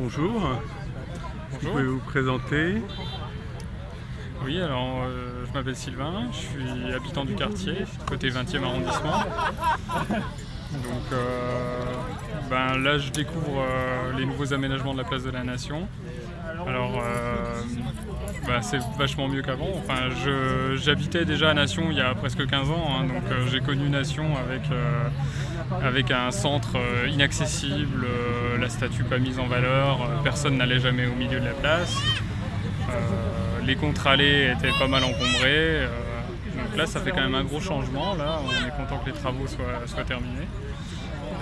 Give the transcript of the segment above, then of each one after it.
Bonjour. Vous Bonjour. pouvez vous présenter Oui, alors euh, je m'appelle Sylvain, je suis habitant du quartier, côté 20e arrondissement. Donc euh, ben, là je découvre euh, les nouveaux aménagements de la place de la Nation. Alors ben, c'est vachement mieux qu'avant. Enfin, j'habitais déjà à Nation il y a presque 15 ans, hein, donc euh, j'ai connu Nation avec, euh, un centre euh, inaccessible, la statue pas mise en valeur, personne n'allait jamais au milieu de la place. Les contre-allées étaient pas mal encombrés. donc là, ça fait quand même un gros changement. Là, on est content que les travaux soient, soient terminés.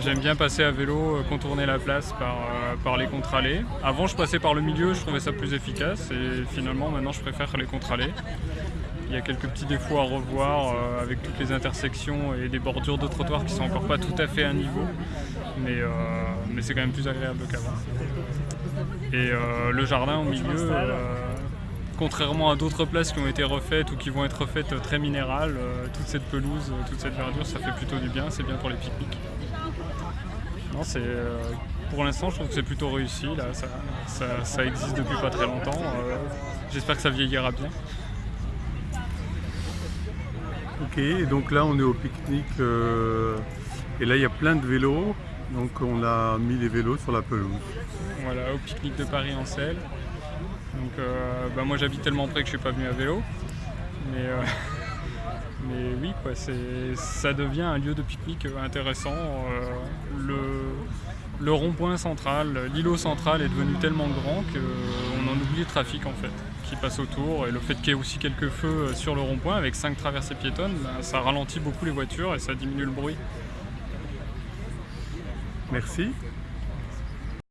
J'aime bien passer à vélo, euh, contourner la place par, euh, par les contre-allées. Avant, je passais par le milieu, je trouvais ça plus efficace. Et finalement, maintenant, je préfère les contre-allées. Il y a quelques petits défauts à revoir euh, avec toutes les intersections et des bordures de trottoirs qui sont encore pas tout à fait à niveau. Mais, c'est quand même plus agréable qu'avant. Et le jardin au milieu, contrairement à d'autres places qui ont été refaites ou qui vont être refaites très minérales, toute cette pelouse, toute cette verdure, ça fait plutôt du bien, c'est bien pour les pique-niques. Non, c'est, euh, pour l'instant, je trouve que c'est plutôt réussi. Là, ça, ça- ça existe depuis pas très longtemps. euh, j'espère que ça vieillira bien. Ok, et donc là on est au pique-nique euh, et là il y a plein de vélos. Donc on a mis les vélos sur la pelouse. Voilà, au pique-nique de Paris en selle. Donc, bah, moi j'habite tellement près que je suis pas venu à vélo. Mais, ça devient un lieu de pique-nique euh, intéressant. Euh, le, rond-point central, l'îlot central est devenu tellement grand qu'on en oublie le trafic en fait, qui passe autour. Et le fait qu'il y ait aussi quelques feux euh, sur le rond-point avec cinq traversées piétonnes, bah, ça ralentit beaucoup les voitures et ça diminue le bruit. Merci.